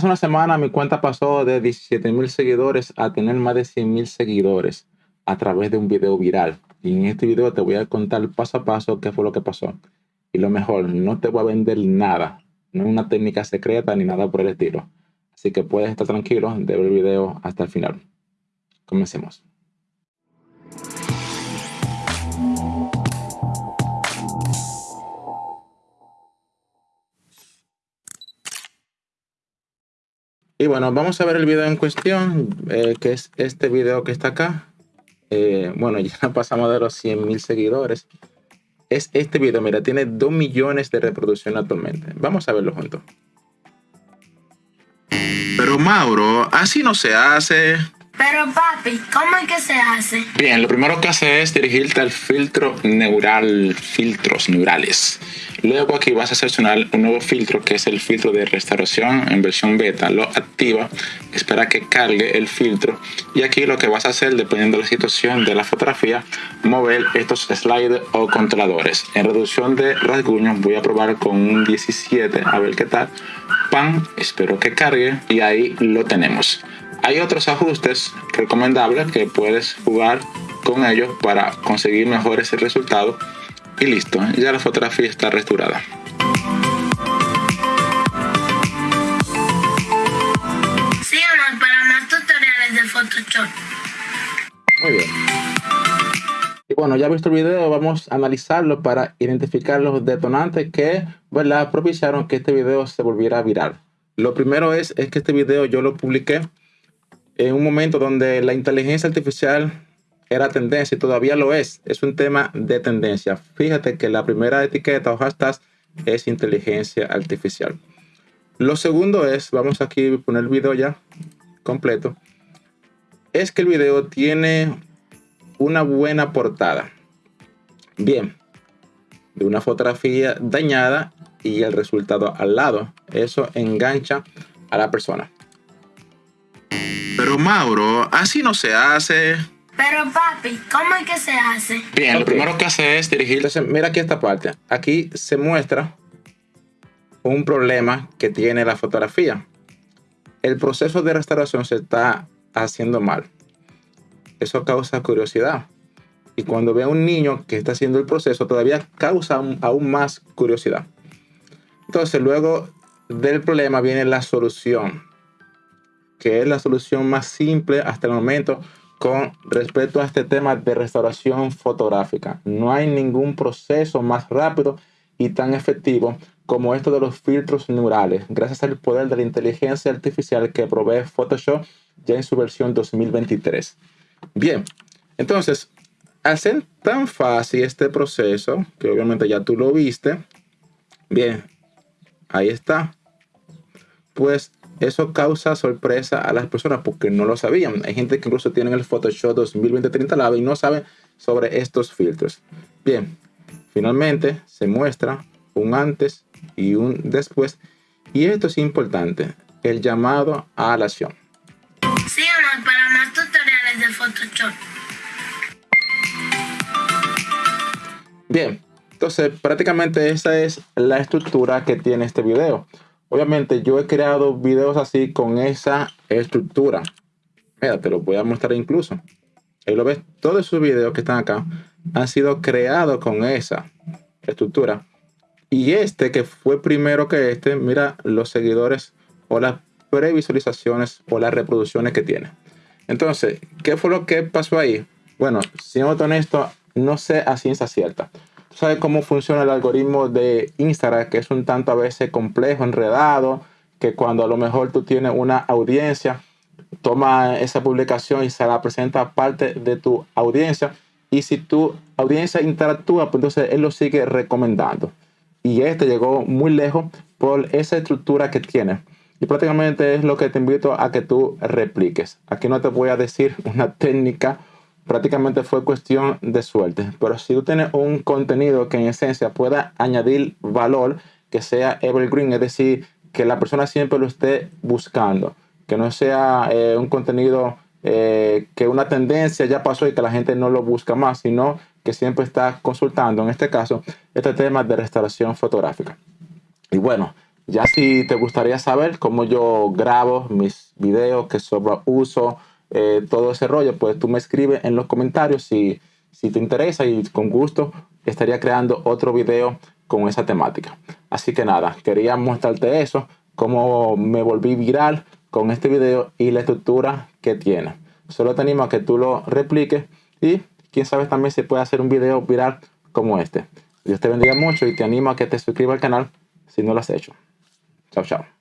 Hace una semana mi cuenta pasó de 17 mil seguidores a tener más de 100 mil seguidores a través de un video viral. Y en este video te voy a contar paso a paso qué fue lo que pasó. Y lo mejor, no te voy a vender nada. No es una técnica secreta ni nada por el estilo. Así que puedes estar tranquilo de ver el video hasta el final. Comencemos. Y bueno, vamos a ver el video en cuestión, eh, que es este video que está acá. Eh, bueno, ya pasamos de los 100 mil seguidores. Es este video, mira, tiene 2 millones de reproducciones actualmente. Vamos a verlo juntos. Pero Mauro, así no se hace. Pero papi, ¿cómo es que se hace? Bien, lo primero que hace es dirigirte al filtro neural, filtros neurales. Luego aquí vas a seleccionar un nuevo filtro que es el filtro de restauración en versión beta. Lo activa, espera que cargue el filtro y aquí lo que vas a hacer dependiendo de la situación de la fotografía, mover estos sliders o controladores. En reducción de rasguños voy a probar con un 17 a ver qué tal. Pan, espero que cargue y ahí lo tenemos. Hay otros ajustes recomendables que puedes jugar con ellos para conseguir mejores resultados y listo, ya la fotografía está restaurada. Síganos para más tutoriales de Photoshop. Muy bien. Y bueno, ya visto el video, vamos a analizarlo para identificar los detonantes que ¿verdad? propiciaron que este video se volviera viral. Lo primero es, es que este video yo lo publiqué en un momento donde la inteligencia artificial era tendencia y todavía lo es. Es un tema de tendencia. Fíjate que la primera etiqueta o hashtag es inteligencia artificial. Lo segundo es, vamos aquí a poner el video ya completo, es que el video tiene una buena portada. Bien, de una fotografía dañada y el resultado al lado. Eso engancha a la persona. Mauro, así no se hace. Pero papi, ¿cómo es que se hace? Bien, lo primero que hace es dirigir. Entonces, mira aquí esta parte. Aquí se muestra un problema que tiene la fotografía. El proceso de restauración se está haciendo mal. Eso causa curiosidad. Y cuando ve a un niño que está haciendo el proceso, todavía causa aún más curiosidad. Entonces, luego del problema viene la solución que es la solución más simple hasta el momento con respecto a este tema de restauración fotográfica. No hay ningún proceso más rápido y tan efectivo como esto de los filtros neurales, gracias al poder de la inteligencia artificial que provee Photoshop ya en su versión 2023. Bien, entonces, al ser tan fácil este proceso, que obviamente ya tú lo viste, bien, ahí está, pues eso causa sorpresa a las personas porque no lo sabían. Hay gente que incluso tiene el Photoshop 2020 instalado y no sabe sobre estos filtros. Bien, finalmente se muestra un antes y un después. Y esto es importante, el llamado a la acción. Para más tutoriales de Photoshop. Bien, entonces prácticamente esa es la estructura que tiene este video. Obviamente yo he creado videos así con esa estructura. Mira, te lo voy a mostrar incluso. Ahí lo ves, todos esos videos que están acá han sido creados con esa estructura. Y este que fue primero que este, mira los seguidores o las previsualizaciones o las reproducciones que tiene. Entonces, ¿qué fue lo que pasó ahí? Bueno, siendo honesto, no sé a ciencia cierta sabes cómo funciona el algoritmo de Instagram, que es un tanto a veces complejo, enredado, que cuando a lo mejor tú tienes una audiencia, toma esa publicación y se la presenta a parte de tu audiencia. Y si tu audiencia interactúa, pues entonces él lo sigue recomendando. Y este llegó muy lejos por esa estructura que tiene. Y prácticamente es lo que te invito a que tú repliques. Aquí no te voy a decir una técnica prácticamente fue cuestión de suerte. Pero si tú tienes un contenido que en esencia pueda añadir valor, que sea evergreen, es decir, que la persona siempre lo esté buscando, que no sea eh, un contenido eh, que una tendencia ya pasó y que la gente no lo busca más, sino que siempre está consultando, en este caso, este tema de restauración fotográfica. Y bueno, Ya si te gustaría saber cómo yo grabo mis videos, qué software uso, eh, todo ese rollo, pues tú me escribes en los comentarios si, si te interesa y con gusto estaría creando otro video con esa temática. Así que nada, quería mostrarte eso, cómo me volví viral con este video y la estructura que tiene. Solo te animo a que tú lo repliques y quién sabe también si puede hacer un video viral como este. Dios te bendiga mucho y te animo a que te suscribas al canal si no lo has hecho. Chao, chao.